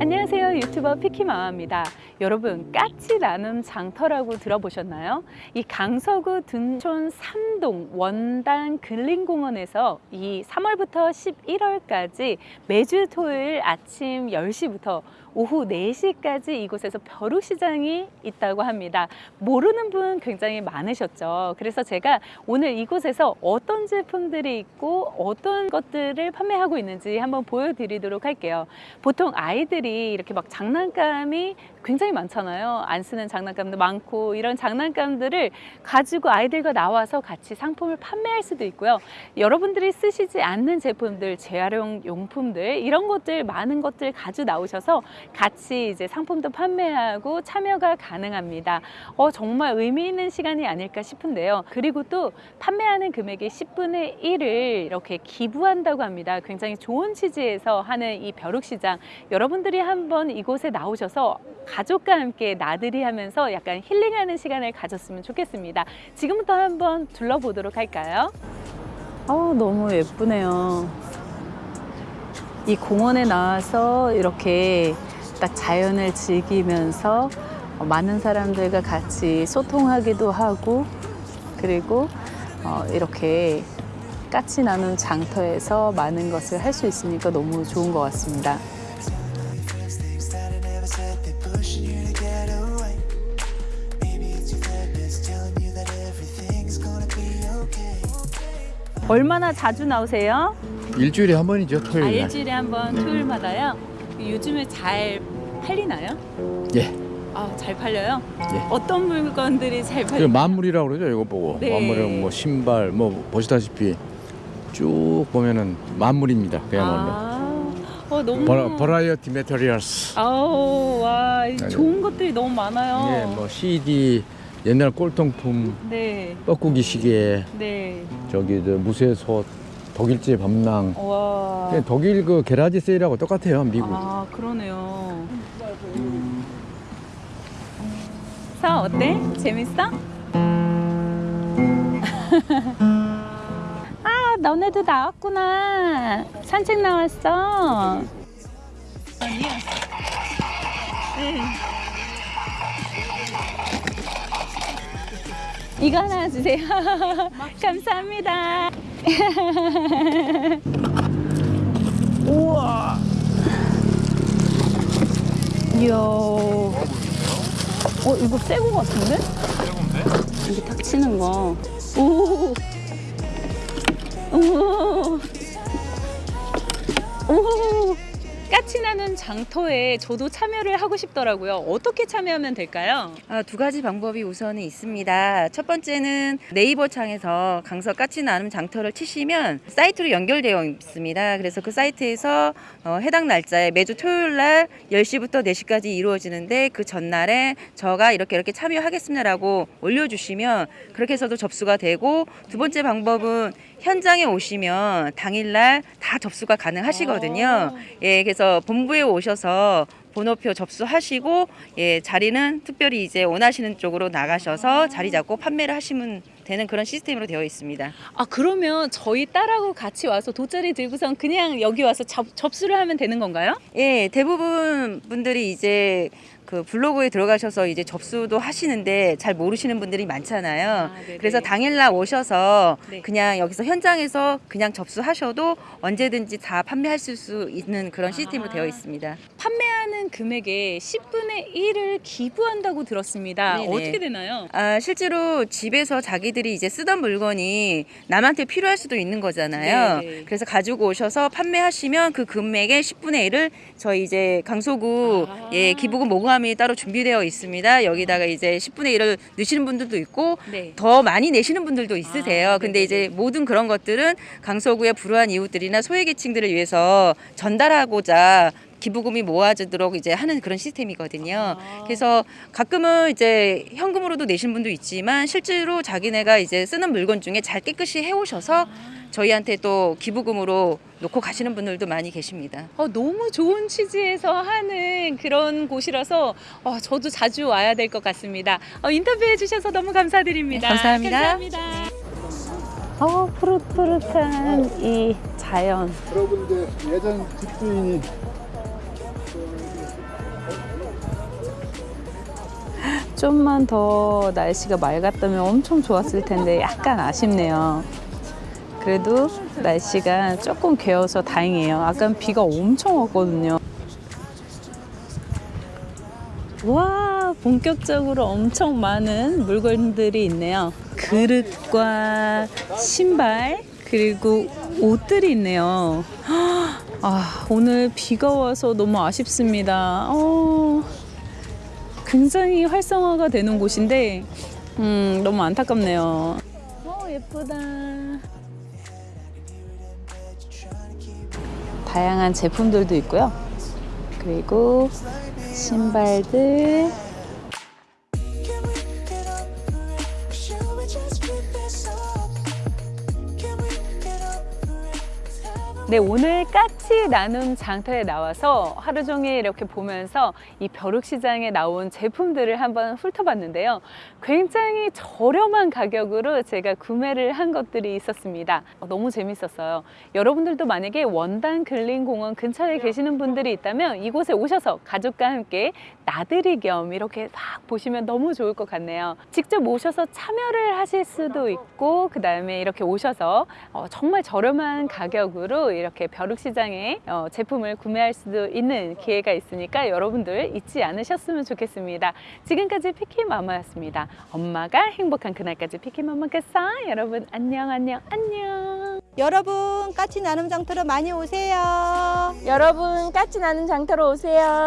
안녕하세요 유튜버 피키마마입니다 여러분 까치 나눔 장터라고 들어보셨나요? 이 강서구 둔촌 삼동 원당 근린공원에서 이 3월부터 11월까지 매주 토요일 아침 10시부터 오후 4시까지 이곳에서 벼룩시장이 있다고 합니다. 모르는 분 굉장히 많으셨죠. 그래서 제가 오늘 이곳에서 어떤 제품들이 있고 어떤 것들을 판매하고 있는지 한번 보여드리도록 할게요. 보통 아이들이 이렇게 막 장난감이 굉장히 많잖아요. 안 쓰는 장난감도 많고 이런 장난감들을 가지고 아이들과 나와서 같이 상품을 판매할 수도 있고요. 여러분들이 쓰시지 않는 제품들, 재활용 용품들 이런 것들 많은 것들 가지고 나오셔서 같이 이제 상품도 판매하고 참여가 가능합니다. 어, 정말 의미 있는 시간이 아닐까 싶은데요. 그리고 또 판매하는 금액의 10분의 1을 이렇게 기부한다고 합니다. 굉장히 좋은 취지에서 하는 이 벼룩시장 여러분들이 한번 이곳에 나오셔서 가족과 함께 나들이 하면서 약간 힐링하는 시간을 가졌으면 좋겠습니다. 지금부터 한번 둘러보도록 할까요? 어, 너무 예쁘네요. 이 공원에 나와서 이렇게 딱 자연을 즐기면서 어, 많은 사람들과 같이 소통하기도 하고 그리고 어, 이렇게 까치 나눔 장터에서 많은 것을 할 수 있으니까 너무 좋은 것 같습니다. 얼마나 자주 나오세요? 일주일에 한 번이죠 아, 토요일 날. 일주일에 한 번 토요일마다요? 요즘에 잘 팔리나요? 예. 아, 잘 팔려요? 예. 어떤 물건들이 잘그 팔려요? 만물이라고 그러죠 이거 보고 네. 만물은 뭐 신발 뭐 보시다시피 쭉 보면은 만물입니다 그야말로 아, 어, 너무 vari, variety materials 아우, 와, 좋은 것들이 너무 많아요. 예, 뭐 CD 옛날 골동품 네, 뻐꾸기 시계 네. 저기 저 무쇠솥 독일제 배낭 와. 그냥 독일 그 garage sale하고 똑같아요 미국 아, 그러네요. 사 어때? 재밌어? 아, 너네도 나왔구나. 산책 나왔어. 아니야. 이거 하나 주세요. 감사합니다. 우와. 이야. 어, 이거 새거 같은데? 새건데? 이게 탁 치는 거. 오. 오. 오. 까치 나는 장터에 저도 참여를 하고 싶더라고요. 어떻게 참여하면 될까요? 아, 두 가지 방법이 우선은 있습니다. 첫 번째는 네이버 창에서 강서 까치 나눔 장터를 치시면 사이트로 연결되어 있습니다. 그래서 그 사이트에서 어, 해당 날짜에 매주 토요일 날 10시부터 4시까지 이루어지는데 그 전날에 저가 이렇게 이렇게 참여하겠습니다라고 올려주시면 그렇게 해서도 접수가 되고 두 번째 방법은 현장에 오시면 당일날 다 접수가 가능하시거든요. 예, 그래서 본부에 오셔서 번호표 접수하시고 예, 자리는 특별히 이제 원하시는 쪽으로 나가셔서 자리 잡고 판매를 하시면 되는 그런 시스템으로 되어 있습니다. 아 그러면 저희 딸하고 같이 와서 돗자리 들고선 그냥 여기 와서 접, 접수를 하면 되는 건가요? 예, 대부분 분들이 이제 그 블로그에 들어가셔서 이제 접수도 하시는데 잘 모르시는 분들이 많잖아요. 아. 그래서 당일날 오셔서 네. 그냥 여기서 현장에서 그냥 접수하셔도 언제든지 다 판매할 수 있는 그런 시스템으로 아. 되어 있습니다. 판매 하는 금액의 10분의 1을 기부한다고 들었습니다. 네네. 어떻게 되나요? 아, 실제로 집에서 자기들이 이제 쓰던 물건이 남한테 필요할 수도 있는 거잖아요. 네. 그래서 가지고 오셔서 판매하시면 그 금액의 10분의 1을 저희 이제 강서구 아. 예, 기부금 모금함이 따로 준비되어 있습니다. 여기다가 이제 10분의 1을 넣으시는 분들도 있고 네. 더 많이 내시는 분들도 있으세요. 아, 근데. 이제 모든 그런 것들은 강서구의 불우한 이웃들이나 소외계층들을 위해서 전달하고자 기부금이 모아지도록 이제 하는 그런 시스템이거든요. 아. 그래서 가끔은 이제 현금으로도 내신 분도 있지만 실제로 자기네가 이제 쓰는 물건 중에 잘 깨끗이 해오셔서 저희한테 또 기부금으로 놓고 가시는 분들도 많이 계십니다. 어, 너무 좋은 취지에서 하는 그런 곳이라서 어, 저도 자주 와야 될 것 같습니다. 어, 인터뷰해 주셔서 너무 감사드립니다. 네, 감사합니다. 감사합니다. 어, 푸릇푸릇한 이 자연. 여러분들 예전 집주인이 좀만 더 날씨가 맑았다면 엄청 좋았을 텐데 약간 아쉽네요. 그래도 날씨가 조금 개어서 다행이에요. 아까 비가 엄청 왔거든요. 와, 본격적으로 엄청 많은 물건들이 있네요. 그릇과 신발, 그리고 옷들이 있네요. 아, 오늘 비가 와서 너무 아쉽습니다. 어, 굉장히 활성화가 되는 곳인데, 음, 너무 안타깝네요. 어, 예쁘다. 다양한 제품들도 있고요. 그리고 신발들, 네, 오늘 까치 나눔 장터에 나와서 하루 종일 이렇게 보면서 이 벼룩시장에 나온 제품들을 한번 훑어봤는데요. 굉장히 저렴한 가격으로 제가 구매를 한 것들이 있었습니다. 어, 너무 재밌었어요. 여러분들도 만약에 원단 근린공원 근처에 계시는 분들이 있다면 이곳에 오셔서 가족과 함께 나들이 겸 이렇게 막 보시면 너무 좋을 것 같네요. 직접 오셔서 참여를 하실 수도 있고, 그 다음에 이렇게 오셔서 어, 정말 저렴한 가격으로 이렇게 벼룩시장에 어, 제품을 구매할 수도 있는 기회가 있으니까 여러분들 잊지 않으셨으면 좋겠습니다. 지금까지 피키마마였습니다. 엄마가 행복한 그날까지 피키마마겠어. 여러분 안녕 안녕 안녕. 여러분 까치 나눔 장터로 많이 오세요. 여러분 까치 나는 장터로 오세요.